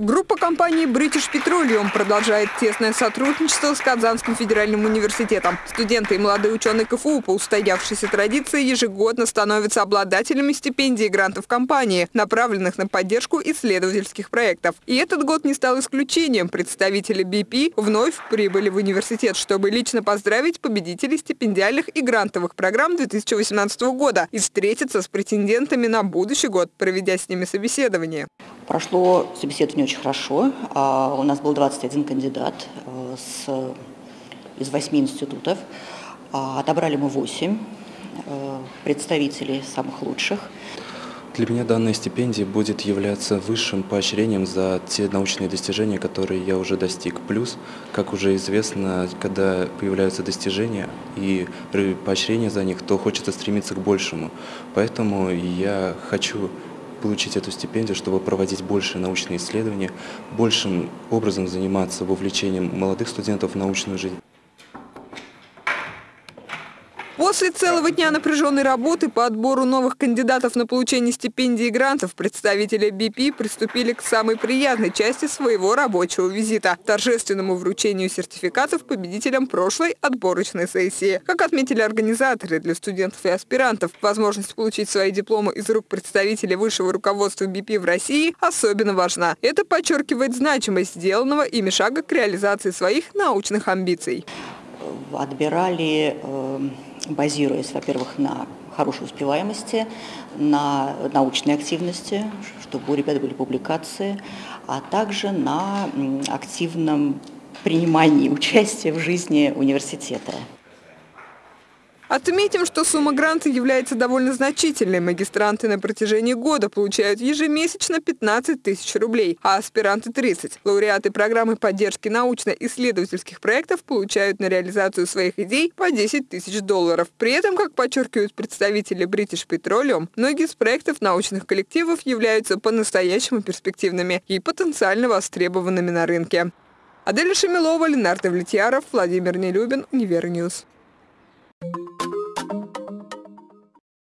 Группа компании British Petroleum продолжает тесное сотрудничество с Казанским федеральным университетом. Студенты и молодые ученые КФУ по устоявшейся традиции ежегодно становятся обладателями стипендий и грантов компании, направленных на поддержку исследовательских проектов. И этот год не стал исключением. Представители BP вновь прибыли в университет, чтобы лично поздравить победителей стипендиальных и грантовых программ 2018 года и встретиться с претендентами на будущий год, проведя с ними собеседование. Прошло собеседование очень хорошо. А, у нас был 21 кандидат э, с, из 8 институтов. А, отобрали мы 8 э, представителей самых лучших. Для меня данная стипендия будет являться высшим поощрением за те научные достижения, которые я уже достиг. Плюс, как уже известно, когда появляются достижения и поощрение за них, то хочется стремиться к большему. Поэтому я хочу получить эту стипендию, чтобы проводить больше научные исследования, большим образом заниматься вовлечением молодых студентов в научную жизнь. После целого дня напряженной работы по отбору новых кандидатов на получение стипендий и грантов представители BP приступили к самой приятной части своего рабочего визита – торжественному вручению сертификатов победителям прошлой отборочной сессии. Как отметили организаторы, для студентов и аспирантов возможность получить свои дипломы из рук представителей высшего руководства BP в России особенно важна. Это подчеркивает значимость сделанного ими шага к реализации своих научных амбиций. Отбирали э базируясь, во-первых, на хорошей успеваемости, на научной активности, чтобы у ребят были публикации, а также на активном принимании участия в жизни университета. Отметим, что сумма гранта является довольно значительной. Магистранты на протяжении года получают ежемесячно 15 тысяч рублей, а аспиранты – 30. Лауреаты программы поддержки научно-исследовательских проектов получают на реализацию своих идей по 10 тысяч долларов. При этом, как подчеркивают представители British Petroleum, многие из проектов научных коллективов являются по-настоящему перспективными и потенциально востребованными на рынке. Аделя Шамилова, Ленардо Влетьяров, Владимир Нелюбин, Univer News.